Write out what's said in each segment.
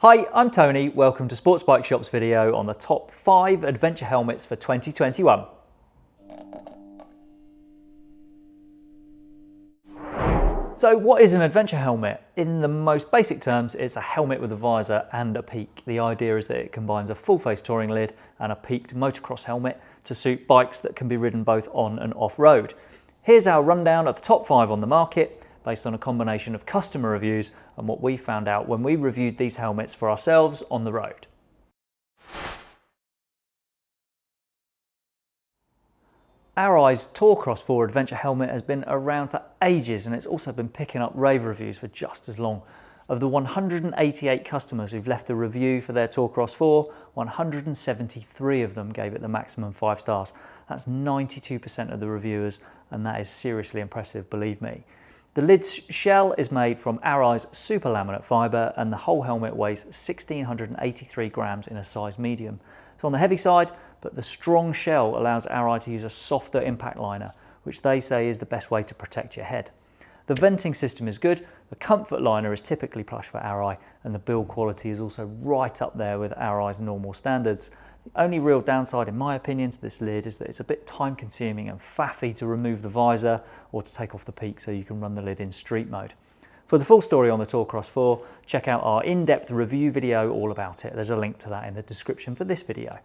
Hi, I'm Tony. Welcome to Sports Bike Shop's video on the top five adventure helmets for 2021. So what is an adventure helmet? In the most basic terms, it's a helmet with a visor and a peak. The idea is that it combines a full face touring lid and a peaked motocross helmet to suit bikes that can be ridden both on and off road. Here's our rundown of the top five on the market based on a combination of customer reviews and what we found out when we reviewed these helmets for ourselves on the road. Arai's Tourcross 4 Adventure helmet has been around for ages and it's also been picking up rave reviews for just as long. Of the 188 customers who've left a review for their Tourcross 4, 173 of them gave it the maximum 5 stars. That's 92% of the reviewers and that is seriously impressive, believe me. The lid's shell is made from Arai's super laminate fibre and the whole helmet weighs 1683 grams in a size medium. It's on the heavy side, but the strong shell allows Arai to use a softer impact liner, which they say is the best way to protect your head. The venting system is good, the comfort liner is typically plush for Arai, and the build quality is also right up there with Arai's normal standards. The only real downside, in my opinion, to this lid is that it's a bit time consuming and faffy to remove the visor or to take off the peak so you can run the lid in street mode. For the full story on the Tourcross 4, check out our in-depth review video all about it. There's a link to that in the description for this video.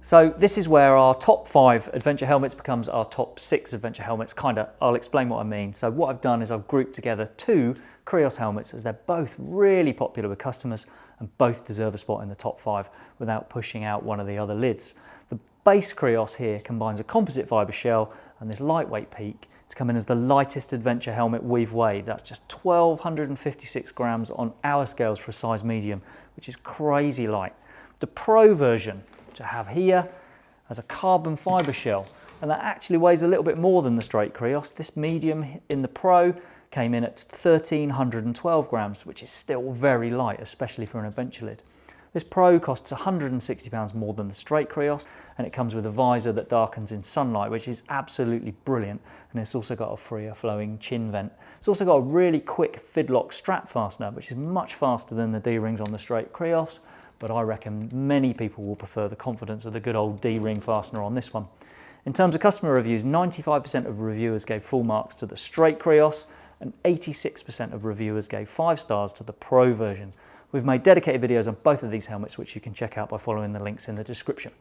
So this is where our top five adventure helmets becomes our top six adventure helmets, kinda, I'll explain what I mean. So what I've done is I've grouped together two Krios helmets as they're both really popular with customers and both deserve a spot in the top five without pushing out one of the other lids. The base Krios here combines a composite fibre shell and this lightweight peak to come in as the lightest adventure helmet we've weighed. That's just 1256 grams on our scales for a size medium, which is crazy light. The Pro version, I have here, as a carbon fibre shell and that actually weighs a little bit more than the straight Krios. This medium in the Pro came in at 1312 grams, which is still very light, especially for an adventure lid. This Pro costs £160 more than the straight Krios and it comes with a visor that darkens in sunlight which is absolutely brilliant and it's also got a freer flowing chin vent. It's also got a really quick fidlock strap fastener which is much faster than the D-rings on the straight Krios but I reckon many people will prefer the confidence of the good old D-ring fastener on this one. In terms of customer reviews, 95% of reviewers gave full marks to the straight Krios and 86% of reviewers gave 5 stars to the Pro version. We've made dedicated videos on both of these helmets which you can check out by following the links in the description.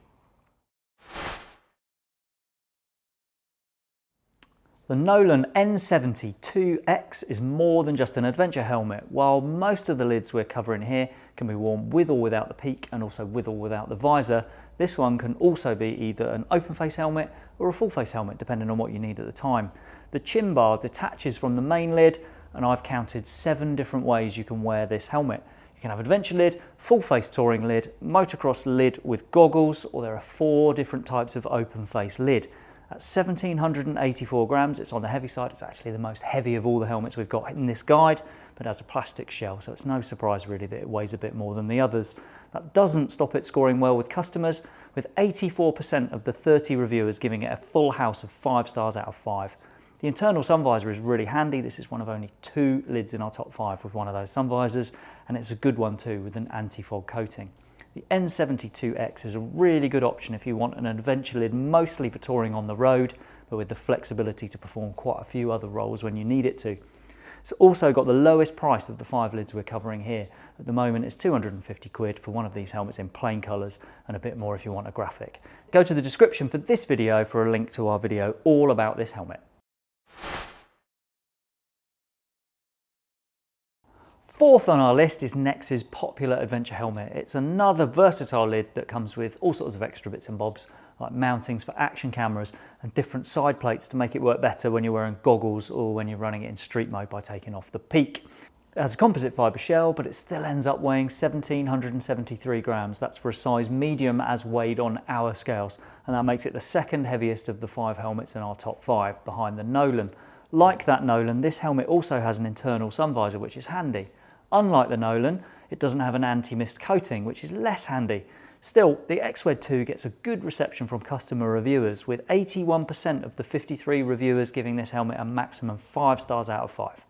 The Nolan N70-2X is more than just an adventure helmet. While most of the lids we're covering here can be worn with or without the peak and also with or without the visor, this one can also be either an open face helmet or a full face helmet depending on what you need at the time. The chin bar detaches from the main lid and I've counted seven different ways you can wear this helmet. You can have adventure lid, full face touring lid, motocross lid with goggles, or there are four different types of open face lid. At 1784 grams, it's on the heavy side. It's actually the most heavy of all the helmets we've got in this guide, but has a plastic shell, so it's no surprise really that it weighs a bit more than the others. That doesn't stop it scoring well with customers, with 84% of the 30 reviewers giving it a full house of 5 stars out of 5. The internal sun visor is really handy. This is one of only two lids in our top 5 with one of those sun visors, and it's a good one too with an anti-fog coating. The N70-2X is a really good option if you want an adventure lid mostly for touring on the road, but with the flexibility to perform quite a few other roles when you need it to. It's also got the lowest price of the five lids we're covering here. At the moment it's 250 quid for one of these helmets in plain colours and a bit more if you want a graphic. Go to the description for this video for a link to our video all about this helmet. Fourth on our list is Nexx's popular adventure helmet. It's another versatile lid that comes with all sorts of extra bits and bobs like mountings for action cameras and different side plates to make it work better when you're wearing goggles or when you're running it in street mode by taking off the peak. It has a composite fibre shell, but it still ends up weighing 1773 grams. That's for a size medium as weighed on our scales, and that makes it the second heaviest of the five helmets in our top five, behind the Nolan. Like that Nolan, this helmet also has an internal sun visor, which is handy. Unlike the Nolan, it doesn't have an anti-mist coating, which is less handy. Still, the XWED 2 gets a good reception from customer reviewers, with 81% of the 53 reviewers giving this helmet a maximum 5 stars out of 5.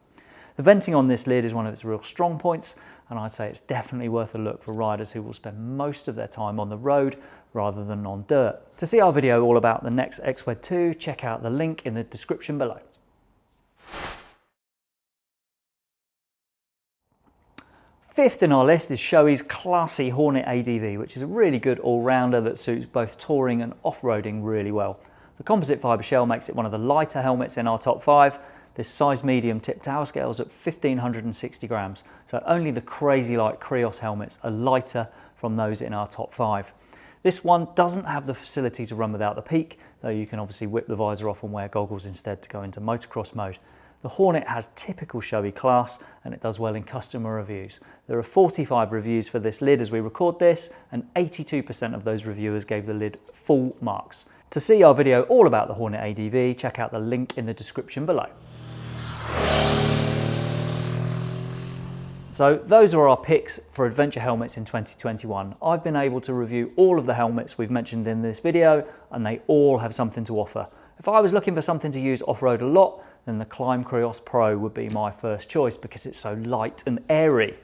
The venting on this lid is one of its real strong points and I'd say it's definitely worth a look for riders who will spend most of their time on the road rather than on dirt. To see our video all about the Nexx XWED 2, check out the link in the description below. Fifth in our list is Shoei's classy Hornet ADV, which is a really good all-rounder that suits both touring and off-roading really well. The composite fibre shell makes it one of the lighter helmets in our top five. This size medium tip tower scales at 1560 grams, so only the crazy light Krios helmets are lighter from those in our top five. This one doesn't have the facility to run without the peak, though you can obviously whip the visor off and wear goggles instead to go into motocross mode. The Hornet has typical Shoei class and it does well in customer reviews. There are 45 reviews for this lid as we record this and 82% of those reviewers gave the lid full marks. To see our video all about the Hornet ADV, check out the link in the description below. So those are our picks for adventure helmets in 2021. I've been able to review all of the helmets we've mentioned in this video and they all have something to offer. If I was looking for something to use off-road a lot, then the Klim Krios Pro would be my first choice because it's so light and airy.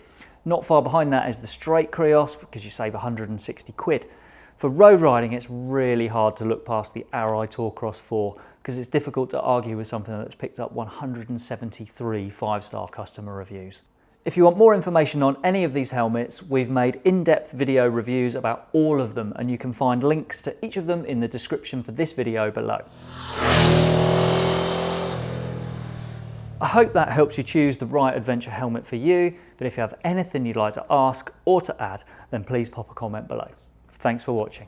Not far behind that is the straight Krios because you save 160 quid. For road riding, it's really hard to look past the Arai Tour Cross 4 because it's difficult to argue with something that's picked up 173 five-star customer reviews. If you want more information on any of these helmets, we've made in-depth video reviews about all of them and you can find links to each of them in the description for this video below. I hope that helps you choose the right adventure helmet for you, but if you have anything you'd like to ask or to add, then please pop a comment below. Thanks for watching.